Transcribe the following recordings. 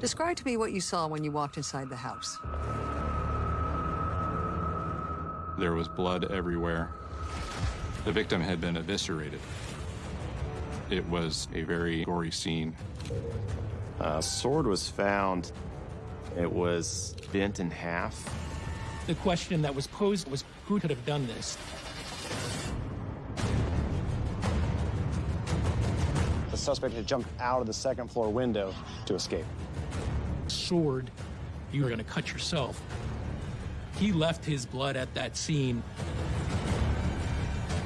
Describe to me what you saw when you walked inside the house. There was blood everywhere. The victim had been eviscerated. It was a very gory scene. A sword was found. It was bent in half. The question that was posed was who could have done this? The suspect had jumped out of the second floor window to escape. Sword, you were going to cut yourself. He left his blood at that scene.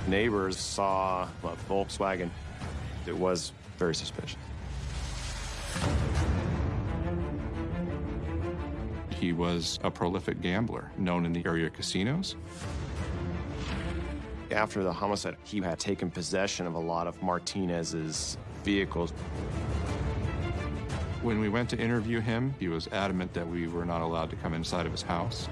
Neighbors saw a Volkswagen. It was very suspicious. He was a prolific gambler, known in the area casinos. After the homicide, he had taken possession of a lot of Martinez's vehicles. When we went to interview him, he was adamant that we were not allowed to come inside of his house.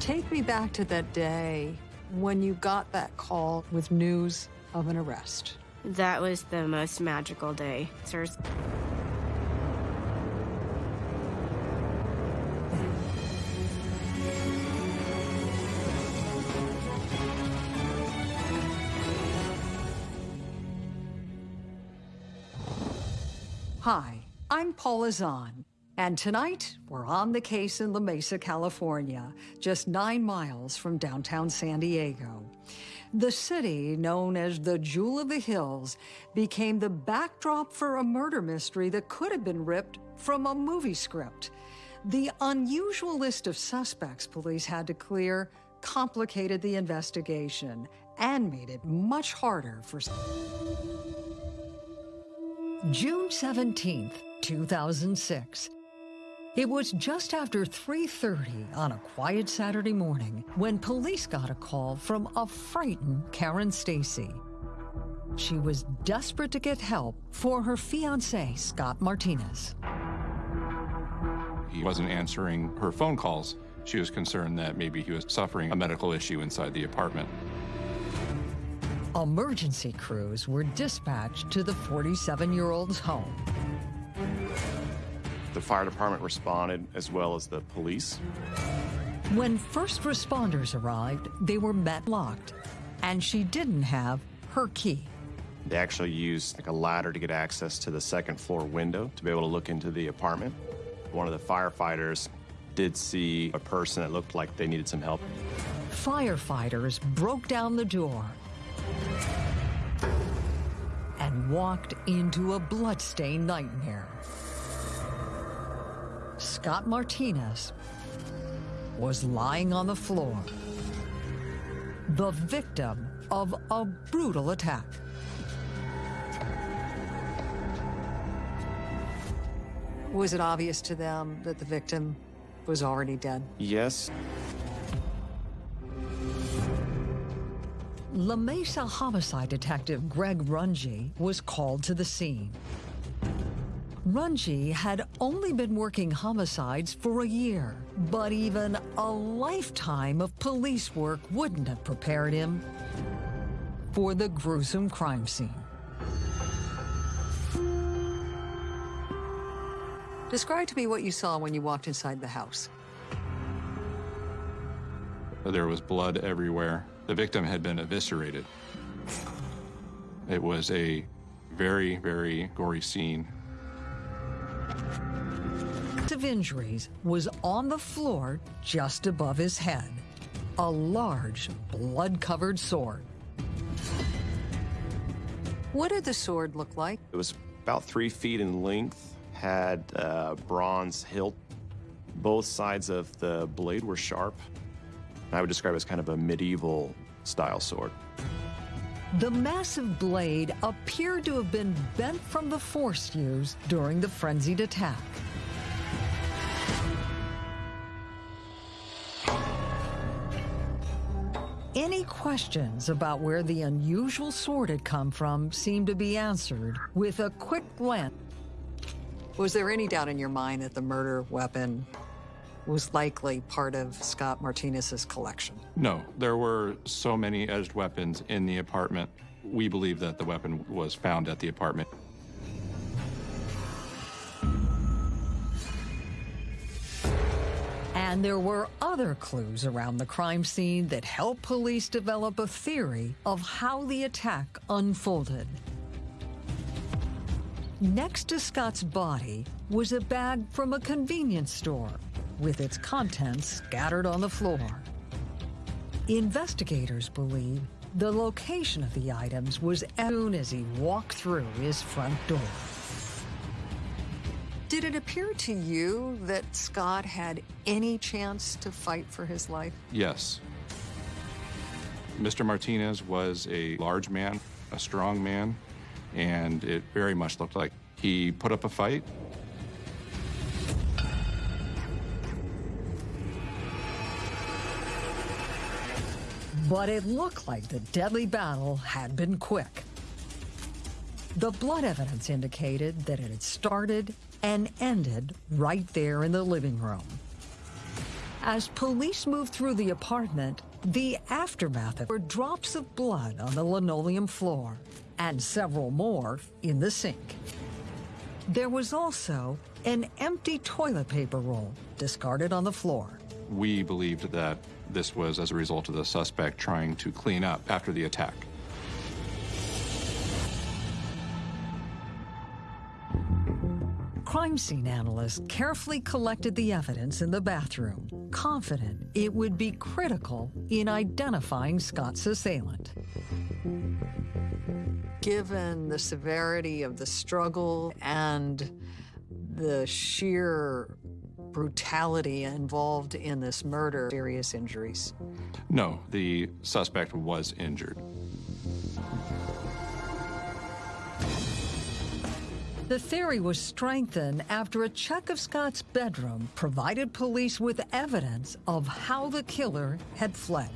Take me back to that day when you got that call with news of an arrest. That was the most magical day, sirs. Hi, I'm on. And tonight we're on the case in La Mesa, California, just nine miles from downtown San Diego. The city, known as the Jewel of the Hills, became the backdrop for a murder mystery that could have been ripped from a movie script. The unusual list of suspects police had to clear complicated the investigation and made it much harder for June 17th, 2006. It was just after 3.30 on a quiet Saturday morning when police got a call from a frightened Karen Stacy. She was desperate to get help for her fiance, Scott Martinez. He wasn't answering her phone calls. She was concerned that maybe he was suffering a medical issue inside the apartment. Emergency crews were dispatched to the 47-year-old's home. The fire department responded as well as the police. When first responders arrived, they were met locked, and she didn't have her key. They actually used like a ladder to get access to the second floor window to be able to look into the apartment. One of the firefighters did see a person that looked like they needed some help. Firefighters broke down the door and walked into a bloodstained nightmare. Scott Martinez was lying on the floor, the victim of a brutal attack. Was it obvious to them that the victim was already dead? Yes. La Mesa homicide detective Greg Runge was called to the scene. Runge had only been working homicides for a year, but even a lifetime of police work wouldn't have prepared him for the gruesome crime scene. Describe to me what you saw when you walked inside the house. There was blood everywhere. The victim had been eviscerated. It was a very, very gory scene. Of injuries was on the floor just above his head. A large, blood-covered sword. What did the sword look like? It was about three feet in length, had a bronze hilt. Both sides of the blade were sharp. I would describe it as kind of a medieval style sword. The massive blade appeared to have been bent from the force used during the frenzied attack. Any questions about where the unusual sword had come from seemed to be answered with a quick glance. Was there any doubt in your mind that the murder weapon was likely part of Scott Martinez's collection? No, there were so many edged weapons in the apartment. We believe that the weapon was found at the apartment. And there were other clues around the crime scene that helped police develop a theory of how the attack unfolded. Next to Scott's body was a bag from a convenience store with its contents scattered on the floor. Investigators believe the location of the items was as soon as he walked through his front door. Did it appear to you that Scott had any chance to fight for his life? Yes. Mr. Martinez was a large man, a strong man, and it very much looked like he put up a fight. But it looked like the deadly battle had been quick. The blood evidence indicated that it had started and ended right there in the living room. As police moved through the apartment, the aftermath were drops of blood on the linoleum floor and several more in the sink. There was also an empty toilet paper roll discarded on the floor. We believed that this was as a result of the suspect trying to clean up after the attack. Crime scene analysts carefully collected the evidence in the bathroom, confident it would be critical in identifying Scott's assailant. Given the severity of the struggle and the sheer brutality involved in this murder, serious injuries. No, the suspect was injured. The theory was strengthened after a check of Scott's bedroom provided police with evidence of how the killer had fled.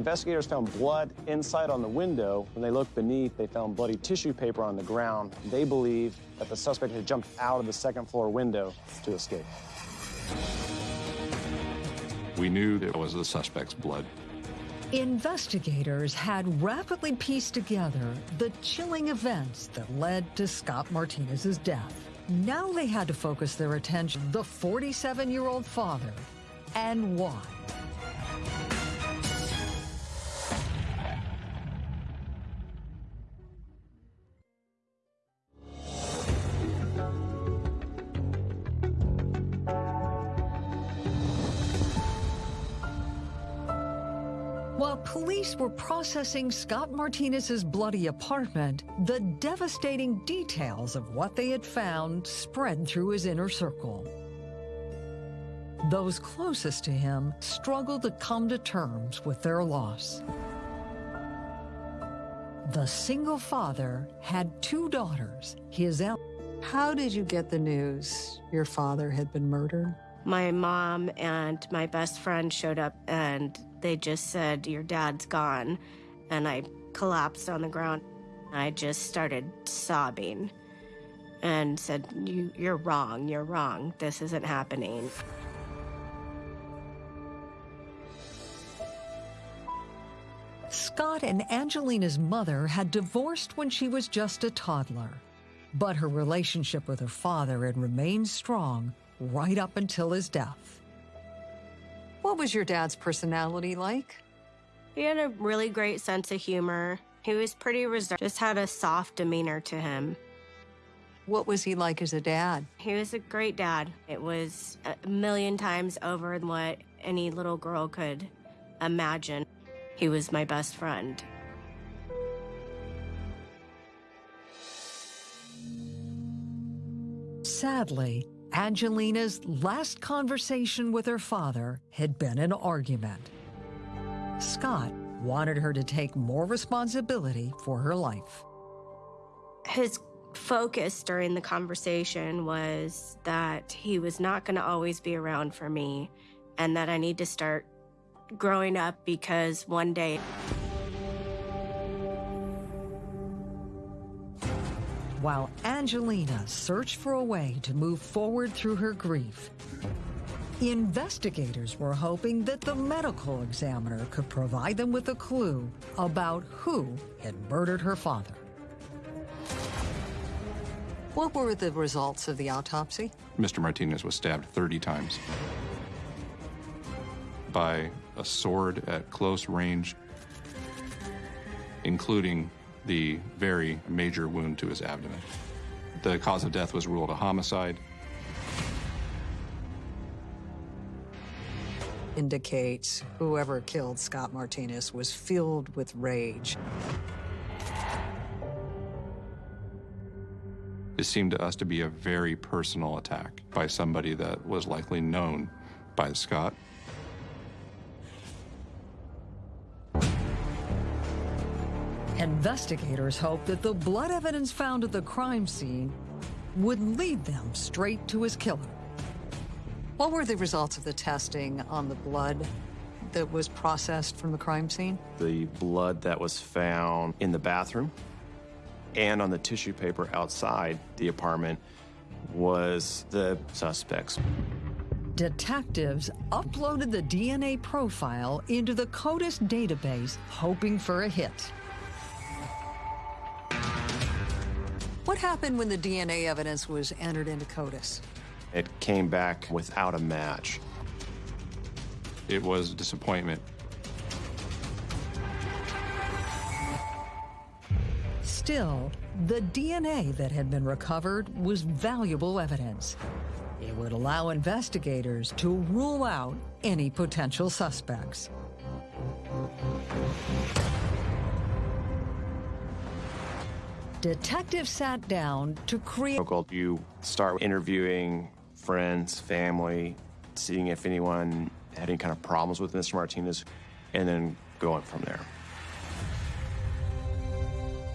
Investigators found blood inside on the window. When they looked beneath, they found bloody tissue paper on the ground. They believe that the suspect had jumped out of the second floor window to escape. We knew it was the suspect's blood. Investigators had rapidly pieced together the chilling events that led to Scott Martinez's death. Now they had to focus their attention the 47-year-old father and why. Were processing Scott Martinez's bloody apartment, the devastating details of what they had found spread through his inner circle. Those closest to him struggled to come to terms with their loss. The single father had two daughters, his How did you get the news your father had been murdered? My mom and my best friend showed up and they just said, Your dad's gone. And I collapsed on the ground. I just started sobbing and said, you, You're wrong. You're wrong. This isn't happening. Scott and Angelina's mother had divorced when she was just a toddler, but her relationship with her father had remained strong right up until his death. What was your dad's personality like? He had a really great sense of humor. He was pretty reserved, just had a soft demeanor to him. What was he like as a dad? He was a great dad. It was a million times over than what any little girl could imagine. He was my best friend. Sadly, Angelina's last conversation with her father had been an argument. Scott wanted her to take more responsibility for her life. His focus during the conversation was that he was not going to always be around for me and that I need to start growing up because one day While Angelina searched for a way to move forward through her grief, investigators were hoping that the medical examiner could provide them with a clue about who had murdered her father. What were the results of the autopsy? Mr. Martinez was stabbed 30 times. by a sword at close range, including the very major wound to his abdomen. The cause of death was ruled a homicide. Indicates whoever killed Scott Martinez was filled with rage. It seemed to us to be a very personal attack by somebody that was likely known by Scott. Investigators hope that the blood evidence found at the crime scene would lead them straight to his killer. What were the results of the testing on the blood that was processed from the crime scene? The blood that was found in the bathroom and on the tissue paper outside the apartment was the suspect's. Detectives uploaded the DNA profile into the CODIS database, hoping for a hit. What happened when the DNA evidence was entered into CODIS? It came back without a match. It was a disappointment. Still, the DNA that had been recovered was valuable evidence. It would allow investigators to rule out any potential suspects. Detectives sat down to create. Protocol, You start interviewing friends, family, seeing if anyone had any kind of problems with Mr. Martinez, and then going from there.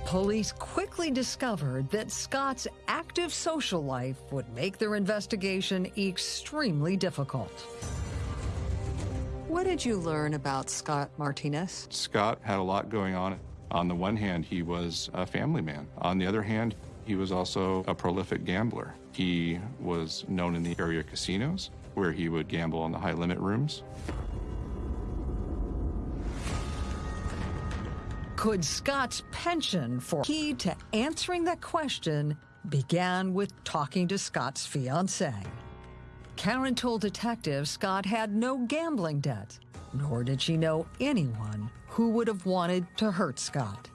Police quickly discovered that Scott's active social life would make their investigation extremely difficult. What did you learn about Scott Martinez? Scott had a lot going on. On the one hand, he was a family man. On the other hand, he was also a prolific gambler. He was known in the area casinos, where he would gamble in the high limit rooms. Could Scott's pension for key to answering that question began with talking to Scott's fiancee. Karen told detectives Scott had no gambling debt, nor did she know anyone who would have wanted to hurt Scott.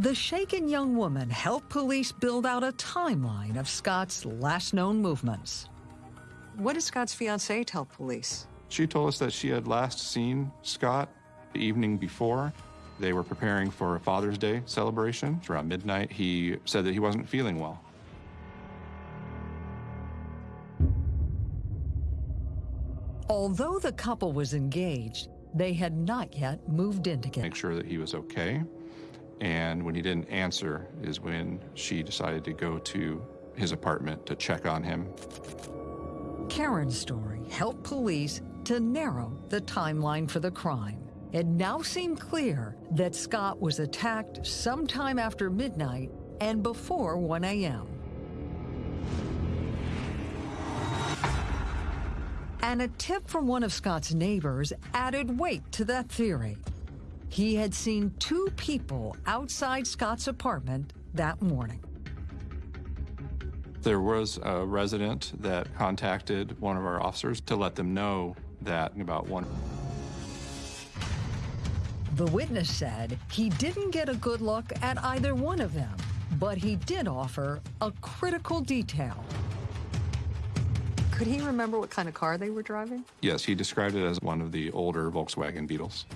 The shaken young woman helped police build out a timeline of Scott's last known movements. What did Scott's fiancee tell police? She told us that she had last seen Scott the evening before. They were preparing for a Father's Day celebration. Around midnight, he said that he wasn't feeling well. Although the couple was engaged, they had not yet moved in together. Make sure that he was okay. And when he didn't answer is when she decided to go to his apartment to check on him. Karen's story helped police to narrow the timeline for the crime. It now seemed clear that Scott was attacked sometime after midnight and before 1 a.m. And a tip from one of Scott's neighbors added weight to that theory. He had seen two people outside Scott's apartment that morning. There was a resident that contacted one of our officers to let them know that about one. The witness said he didn't get a good look at either one of them, but he did offer a critical detail. Could he remember what kind of car they were driving? Yes, he described it as one of the older Volkswagen Beetles.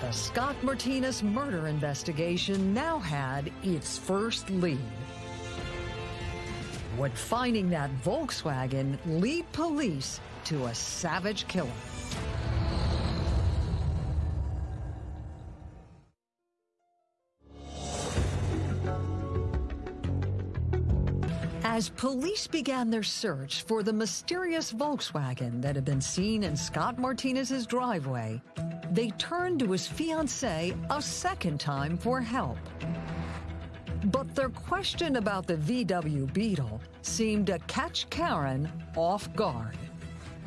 The Scott Martinez murder investigation now had its first lead. Would finding that Volkswagen lead police to a savage killer? As police began their search for the mysterious Volkswagen that had been seen in Scott Martinez's driveway, they turned to his fiancee a second time for help. But their question about the VW Beetle seemed to catch Karen off guard.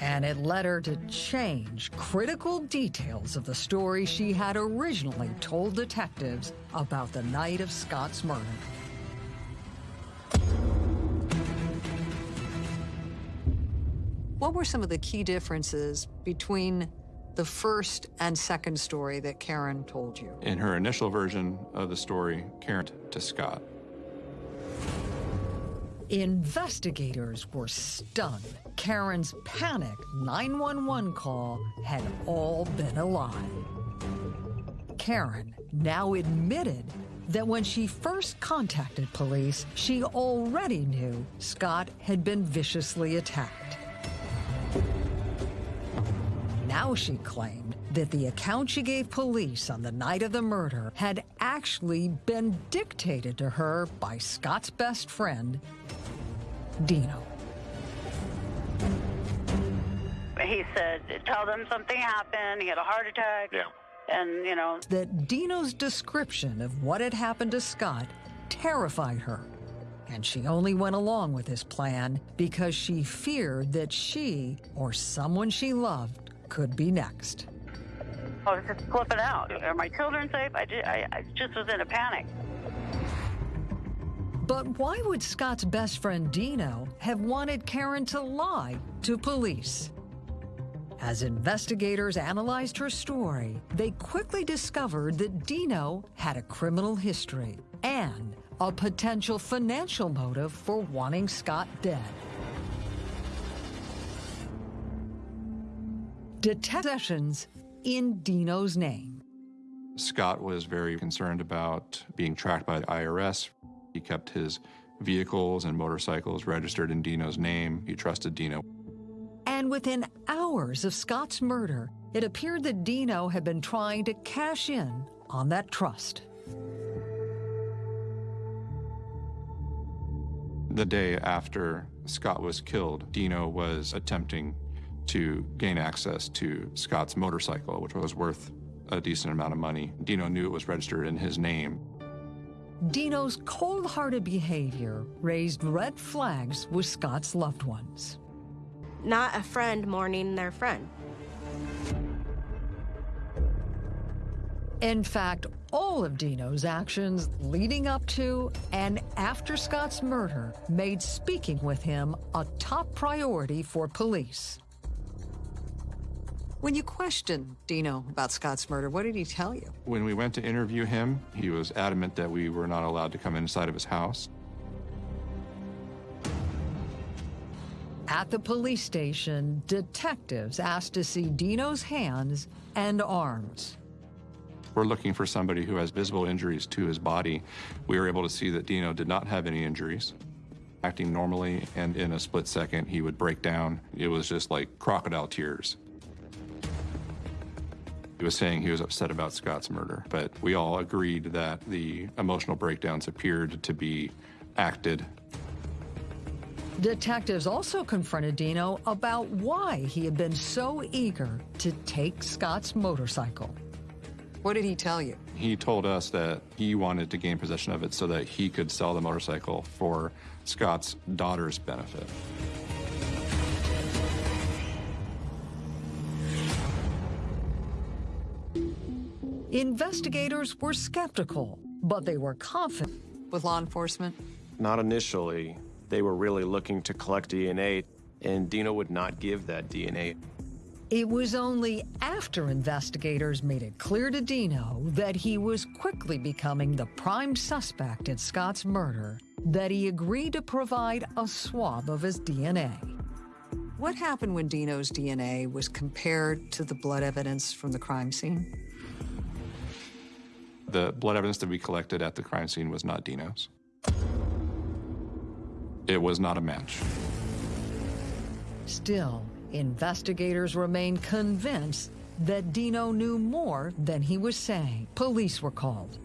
And it led her to change critical details of the story she had originally told detectives about the night of Scott's murder. What were some of the key differences between the first and second story that Karen told you? In her initial version of the story, Karen to Scott. Investigators were stunned. Karen's panic 911 call had all been a lie. Karen now admitted that when she first contacted police, she already knew Scott had been viciously attacked. Now she claimed that the account she gave police on the night of the murder had actually been dictated to her by Scott's best friend, Dino. He said, tell them something happened. He had a heart attack. Yeah. And, you know, That Dino's description of what had happened to Scott terrified her. And she only went along with his plan because she feared that she or someone she loved could be next. I was just flipping out. Are my children safe? I just, I, I just was in a panic. But why would Scott's best friend Dino have wanted Karen to lie to police? As investigators analyzed her story, they quickly discovered that Dino had a criminal history and a potential financial motive for wanting Scott dead. Detective Sessions in Dino's name. Scott was very concerned about being tracked by the IRS. He kept his vehicles and motorcycles registered in Dino's name. He trusted Dino. And within hours of Scott's murder, it appeared that Dino had been trying to cash in on that trust. The day after Scott was killed, Dino was attempting to gain access to Scott's motorcycle, which was worth a decent amount of money. Dino knew it was registered in his name. Dino's cold hearted behavior raised red flags with Scott's loved ones. Not a friend mourning their friend. In fact, all of Dino's actions leading up to and after Scott's murder made speaking with him a top priority for police. When you questioned Dino about Scott's murder, what did he tell you? When we went to interview him, he was adamant that we were not allowed to come inside of his house. At the police station, detectives asked to see Dino's hands and arms. We're looking for somebody who has visible injuries to his body. We were able to see that Dino did not have any injuries. Acting normally, and in a split second, he would break down. It was just like crocodile tears. He was saying he was upset about Scott's murder, but we all agreed that the emotional breakdowns appeared to be acted. Detectives also confronted Dino about why he had been so eager to take Scott's motorcycle. What did he tell you? He told us that he wanted to gain possession of it so that he could sell the motorcycle for Scott's daughter's benefit. Investigators were skeptical, but they were confident with law enforcement. Not initially. They were really looking to collect DNA, and Dino would not give that DNA. It was only after investigators made it clear to Dino that he was quickly becoming the prime suspect in Scott's murder that he agreed to provide a swab of his DNA. What happened when Dino's DNA was compared to the blood evidence from the crime scene? The blood evidence that we collected at the crime scene was not Dino's. It was not a match. Still, investigators remain convinced that Dino knew more than he was saying. Police were called.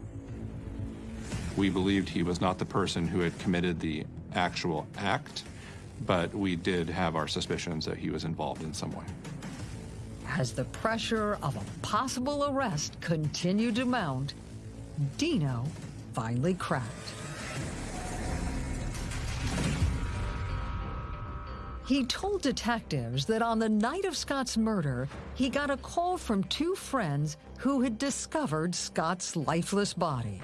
We believed he was not the person who had committed the actual act, but we did have our suspicions that he was involved in some way. As the pressure of a possible arrest continued to mount, Dino finally cracked. He told detectives that on the night of Scott's murder, he got a call from two friends who had discovered Scott's lifeless body.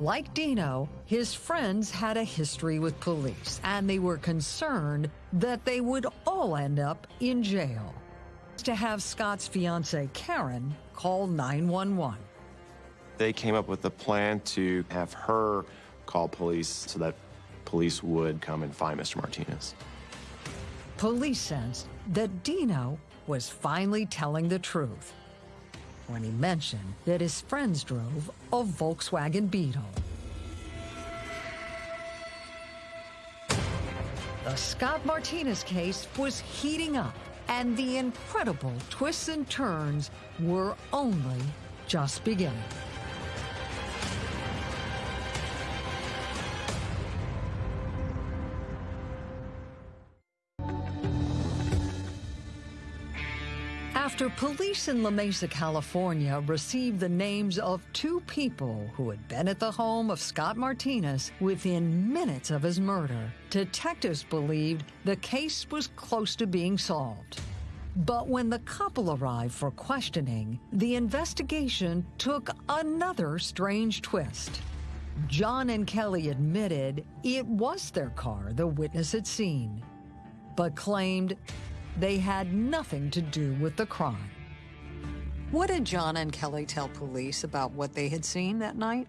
Like Dino, his friends had a history with police, and they were concerned that they would all end up in jail. To have Scott's fiancee Karen call 911. They came up with a plan to have her call police so that police would come and find Mr. Martinez. Police sensed that Dino was finally telling the truth when he mentioned that his friends drove a Volkswagen Beetle. The Scott Martinez case was heating up, and the incredible twists and turns were only just beginning. After police in La Mesa, California received the names of two people who had been at the home of Scott Martinez within minutes of his murder, detectives believed the case was close to being solved. But when the couple arrived for questioning, the investigation took another strange twist. John and Kelly admitted it was their car the witness had seen, but claimed they had nothing to do with the crime. What did John and Kelly tell police about what they had seen that night?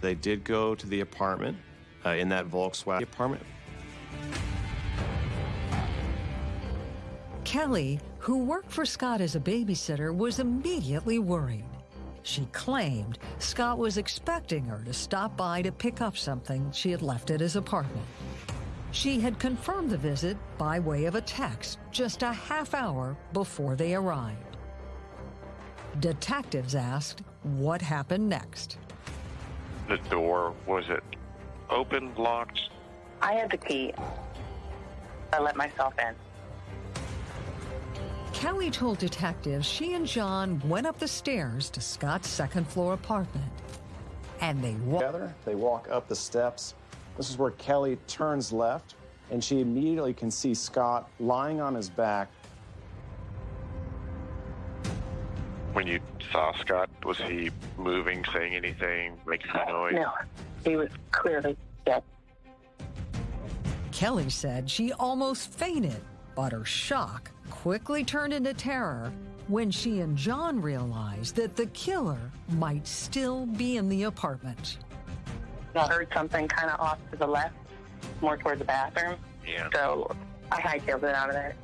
They did go to the apartment uh, in that Volkswagen apartment. Kelly, who worked for Scott as a babysitter, was immediately worried. She claimed Scott was expecting her to stop by to pick up something she had left at his apartment. She had confirmed the visit by way of a text just a half hour before they arrived. Detectives asked what happened next. The door, was it open, locked? I had the key. I let myself in. Kelly told detectives she and John went up the stairs to Scott's second floor apartment. And they walked. Together, they walk up the steps. This is where Kelly turns left, and she immediately can see Scott lying on his back. When you saw Scott, was he moving, saying anything, making a noise? No, he was clearly dead. Kelly said she almost fainted, but her shock quickly turned into terror when she and John realized that the killer might still be in the apartment. I heard something kind of off to the left, more toward the bathroom. Yeah. So I hightailed it out of there.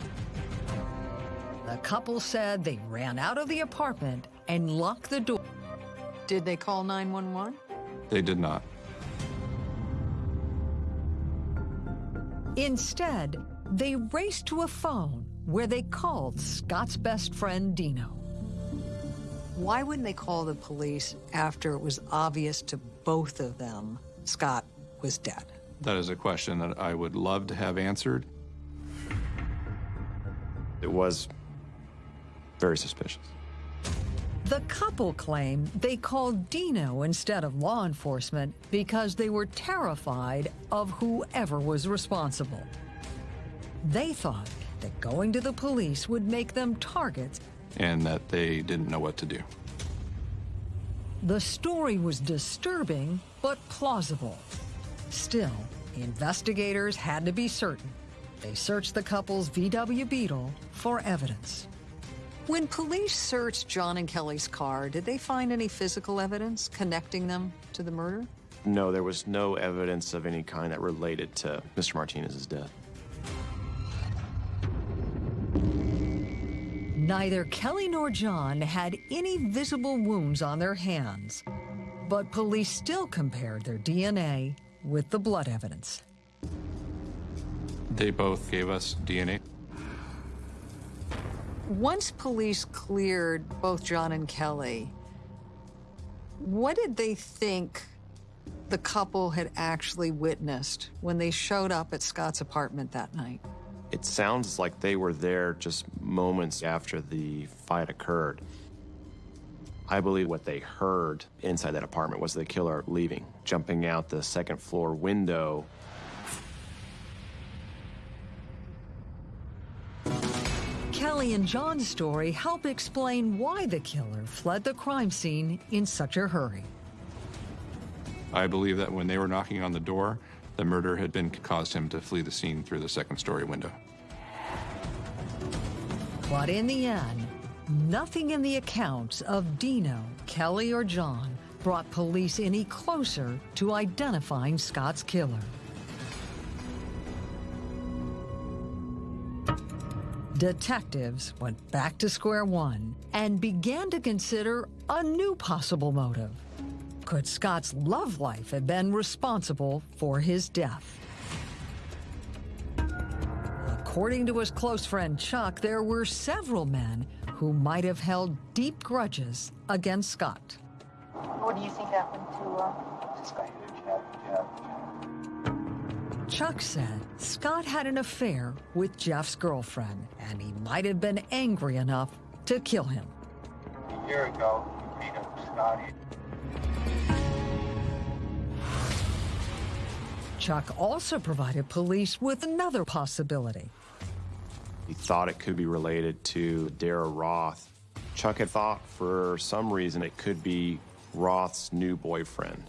The couple said they ran out of the apartment and locked the door. Did they call 911? They did not. Instead, they raced to a phone where they called Scott's best friend, Dino. Why wouldn't they call the police after it was obvious to both of them Scott was dead? That is a question that I would love to have answered. It was very suspicious. The couple claimed they called Dino instead of law enforcement because they were terrified of whoever was responsible. They thought that going to the police would make them targets. and that they didn't know what to do. The story was disturbing, but plausible. Still, investigators had to be certain. They searched the couple's VW Beetle for evidence. When police searched John and Kelly's car, did they find any physical evidence connecting them to the murder? No, there was no evidence of any kind that related to Mr. Martinez's death. Neither Kelly nor John had any visible wounds on their hands, but police still compared their DNA with the blood evidence. They both gave us DNA. Once police cleared both John and Kelly, what did they think the couple had actually witnessed when they showed up at Scott's apartment that night? It sounds like they were there just moments after the fight occurred. I believe what they heard inside that apartment was the killer leaving, jumping out the second floor window. Kelly and John's story help explain why the killer fled the crime scene in such a hurry. I believe that when they were knocking on the door, the murder had been caused him to flee the scene through the second story window. But in the end, nothing in the accounts of Dino, Kelly, or John brought police any closer to identifying Scott's killer. Detectives went back to square one and began to consider a new possible motive. Could Scott's love life have been responsible for his death? According to his close friend Chuck, there were several men who might have held deep grudges against Scott. What do you think happened to uh, Scott? Chuck said Scott had an affair with Jeff's girlfriend, and he might have been angry enough to kill him. A year ago, you beat up Scotty. Chuck also provided police with another possibility. He thought it could be related to Dara Roth. Chuck had thought for some reason it could be Roth's new boyfriend.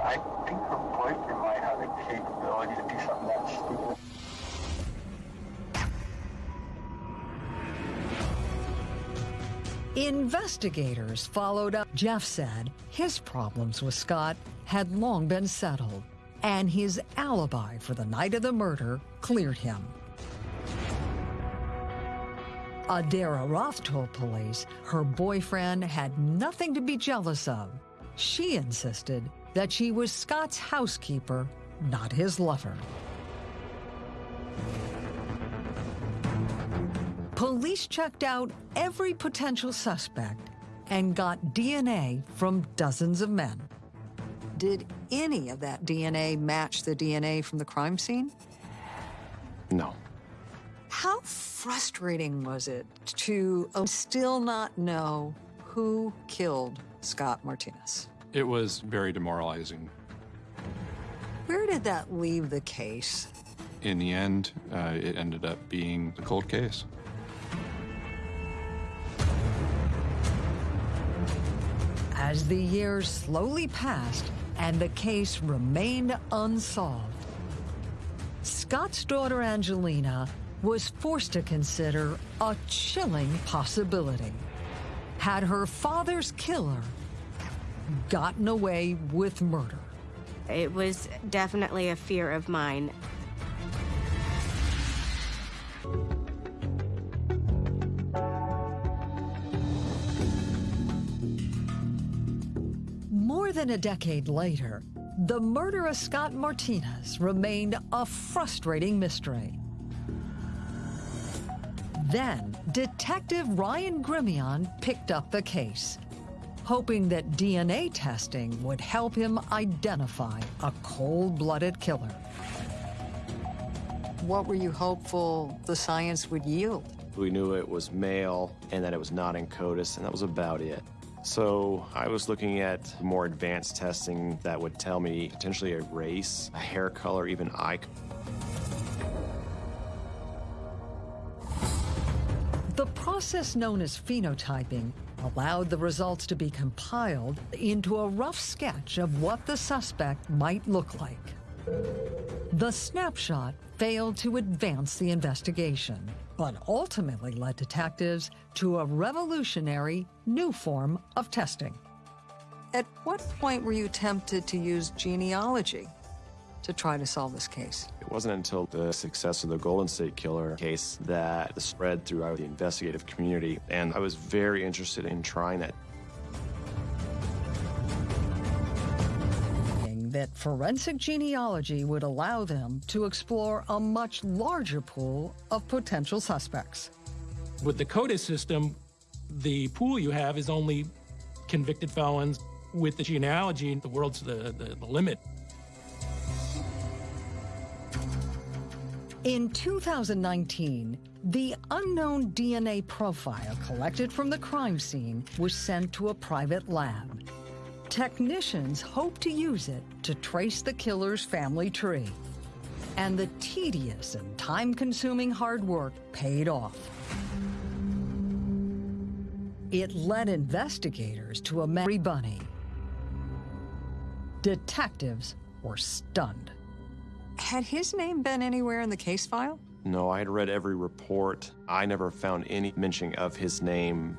I think her boyfriend might have the capability to do something that stupid. Investigators followed up. Jeff said his problems with Scott had long been settled, and his alibi for the night of the murder cleared him. Adara Roth told police her boyfriend had nothing to be jealous of. She insisted that she was Scott's housekeeper, not his lover. Police checked out every potential suspect and got DNA from dozens of men. Did any of that DNA match the DNA from the crime scene? No. How frustrating was it to still not know who killed Scott Martinez? It was very demoralizing. Where did that leave the case? In the end, uh, it ended up being a cold case. As the years slowly passed and the case remained unsolved, Scott's daughter Angelina was forced to consider a chilling possibility. Had her father's killer gotten away with murder? It was definitely a fear of mine. Than a decade later, the murder of Scott Martinez remained a frustrating mystery. Then, Detective Ryan Grimion picked up the case, hoping that DNA testing would help him identify a cold-blooded killer. What were you hopeful the science would yield? We knew it was male and that it was not in CODIS, and that was about it. So I was looking at more advanced testing that would tell me potentially a race, a hair color, even eye. The process known as phenotyping allowed the results to be compiled into a rough sketch of what the suspect might look like. The snapshot failed to advance the investigation, but ultimately led detectives to a revolutionary new form of testing. At what point were you tempted to use genealogy to try to solve this case? It wasn't until the success of the Golden State Killer case that spread throughout the investigative community, and I was very interested in trying that. That forensic genealogy would allow them to explore a much larger pool of potential suspects. With the CODIS system, the pool you have is only convicted felons. With the genealogy, the world's the, the, the limit. In 2019, the unknown DNA profile collected from the crime scene was sent to a private lab. Technicians hope to use it to trace the killer's family tree. And the tedious and time-consuming hard work paid off. It led investigators to a Mary Bunny. Detectives were stunned. Had his name been anywhere in the case file? No, I had read every report. I never found any mention of his name.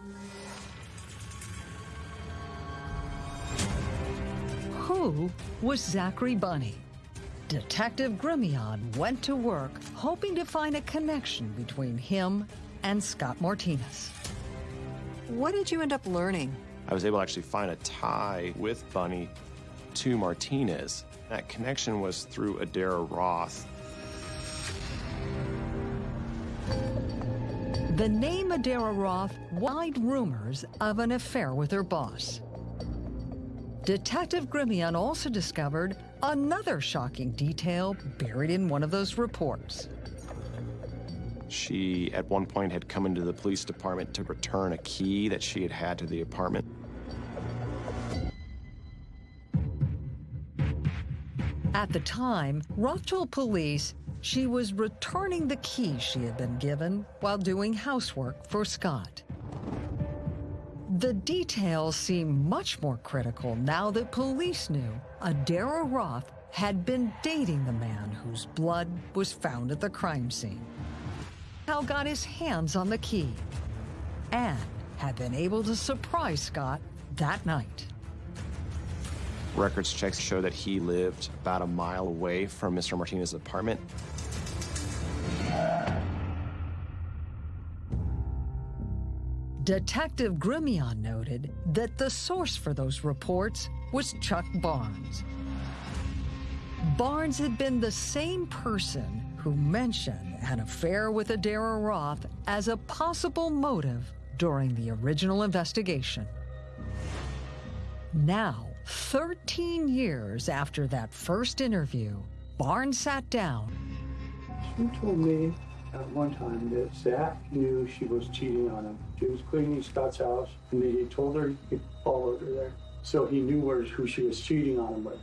Who was Zachary Bunny? Detective Grimion went to work hoping to find a connection between him and Scott Martinez. What did you end up learning? I was able to actually find a tie with Bunny to Martinez. That connection was through Adara Roth. The name Adara Roth wide rumors of an affair with her boss. Detective Grimion also discovered another shocking detail buried in one of those reports. She, at one point, had come into the police department to return a key that she had had to the apartment. At the time, Roth told police she was returning the key she had been given while doing housework for Scott. The details seem much more critical now that police knew Adara Roth had been dating the man whose blood was found at the crime scene. Hal got his hands on the key and had been able to surprise Scott that night. Records checks show that he lived about a mile away from Mr. Martinez's apartment. Detective Grimion noted that the source for those reports was Chuck Barnes. Barnes had been the same person who mentioned an affair with Adara Roth as a possible motive during the original investigation. Now, 13 years after that first interview, Barnes sat down. She told me at one time that Zach knew she was cheating on him. She was cleaning Scott's house, and he told her he followed her there. So he knew where, who she was cheating on him with.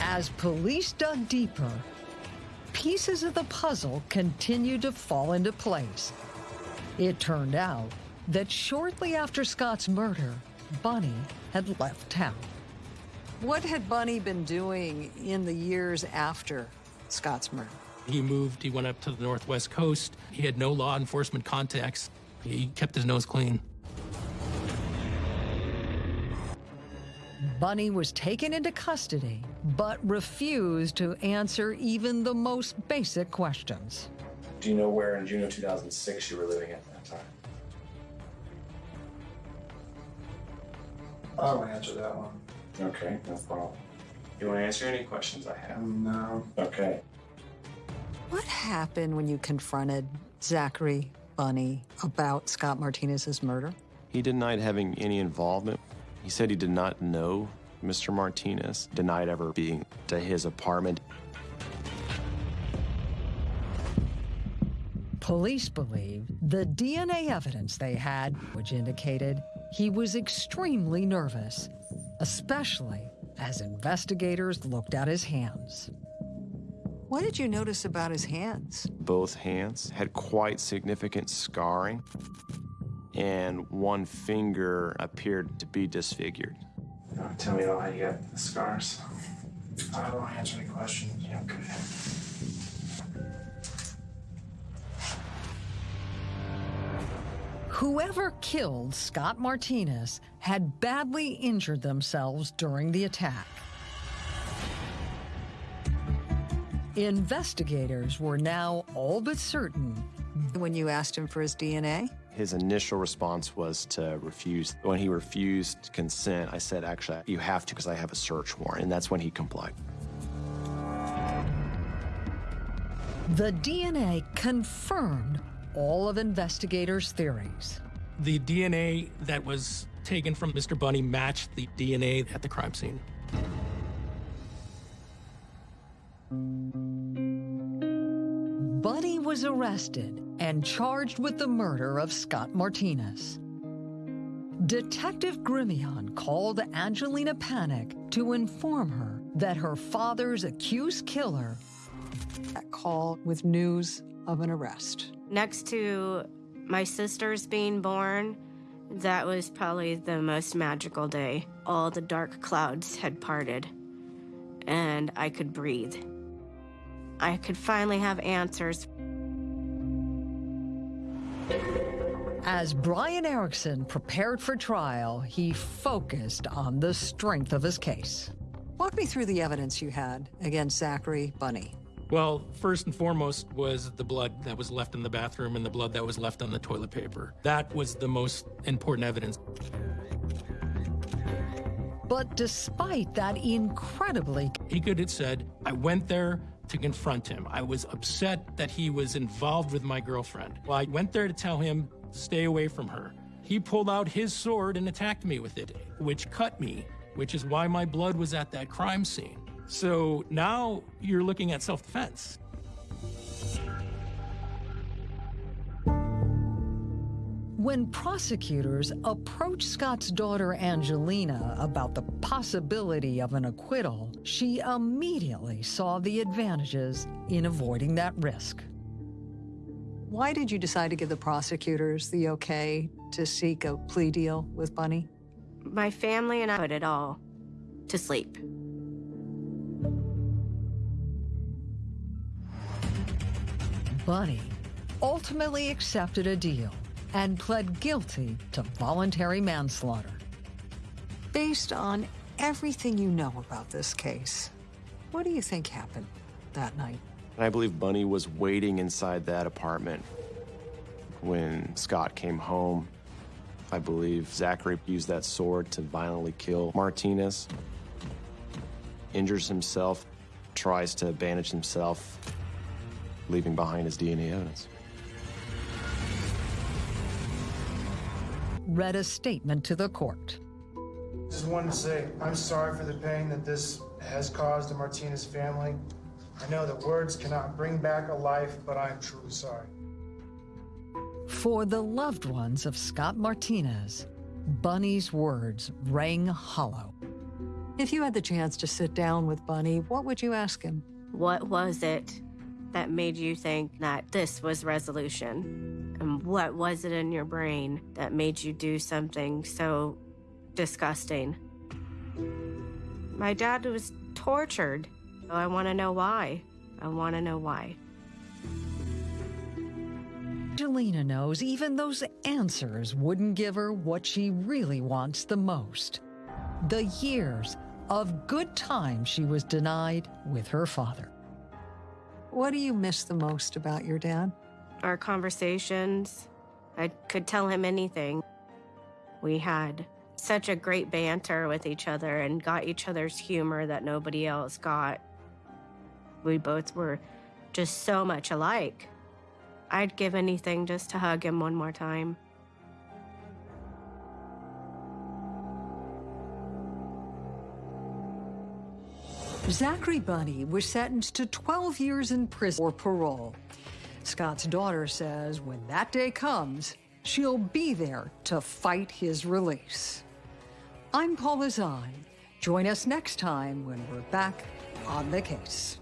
As police dug deeper, pieces of the puzzle continued to fall into place. It turned out that shortly after Scott's murder, Bunny had left town. What had Bunny been doing in the years after Scott's murder? He moved, he went up to the Northwest Coast. He had no law enforcement contacts. He kept his nose clean. Bunny was taken into custody, but refused to answer even the most basic questions. Do you know where in June of 2006 you were living at that time? I don't answer that one. Okay, no problem. You want to answer any questions I have? No. Okay. What happened when you confronted Zachary Bunny about Scott Martinez's murder? He denied having any involvement. He said he did not know Mr. Martinez, denied ever being to his apartment. Police believe the DNA evidence they had, which indicated he was extremely nervous, especially as investigators looked at his hands. What did you notice about his hands? Both hands had quite significant scarring, and one finger appeared to be disfigured. You want tell me about how you got the scars? I don't want to answer any questions. Okay. Whoever killed Scott Martinez had badly injured themselves during the attack. Investigators were now all but certain. When you asked him for his DNA? His initial response was to refuse. When he refused consent, I said, actually, you have to because I have a search warrant. And that's when he complied. The DNA confirmed all of investigators' theories. The DNA that was taken from Mr. Bunny matched the DNA at the crime scene. Bunny was arrested and charged with the murder of Scott Martinez. Detective Grimion called Angelina Panic to inform her that her father's accused killer. That call with news of an arrest. Next to my sisters being born That was probably the most magical day. All the dark clouds had parted, and I could breathe. I could finally have answers. As Brian Erickson prepared for trial, he focused on the strength of his case. Walk me through the evidence you had against Zachary Bunny. Well, first and foremost was the blood that was left in the bathroom and the blood that was left on the toilet paper. That was the most important evidence. But despite that incredibly... He could have said, I went there to confront him. I was upset that he was involved with my girlfriend. Well, I went there to tell him, stay away from her. He pulled out his sword and attacked me with it, which cut me, which is why my blood was at that crime scene. So now you're looking at self defense. When prosecutors approached Scott's daughter Angelina about the possibility of an acquittal, she immediately saw the advantages in avoiding that risk. Why did you decide to give the prosecutors the okay to seek a plea deal with Bunny? My family and I put it all to sleep. Bunny ultimately accepted a deal and pled guilty to voluntary manslaughter. Based on everything you know about this case, what do you think happened that night? I believe Bunny was waiting inside that apartment when Scott came home. I believe Zachary used that sword to violently kill Martinez, injures himself, tries to bandage himself, leaving behind his DNA evidence. Read a statement to the court. Just wanted to say, I'm sorry for the pain that this has caused the Martinez family. I know that words cannot bring back a life, but I am truly sorry. For the loved ones of Scott Martinez, Bunny's words rang hollow. If you had the chance to sit down with Bunny, what would you ask him? What was it that made you think that this was resolution? And what was it in your brain that made you do something so disgusting? My dad was tortured. I want to know why. I want to know why. Angelina knows even those answers wouldn't give her what she really wants the most the years of good time she was denied with her father. What do you miss the most about your dad? Our conversations. I could tell him anything. We had such a great banter with each other and got each other's humor that nobody else got. We both were just so much alike. I'd give anything just to hug him one more time. Zachary Bunny was sentenced to 12 years in prison or parole. Scott's daughter says when that day comes, she'll be there to fight his release. I'm Paula Zahn. Join us next time when we're back on the case.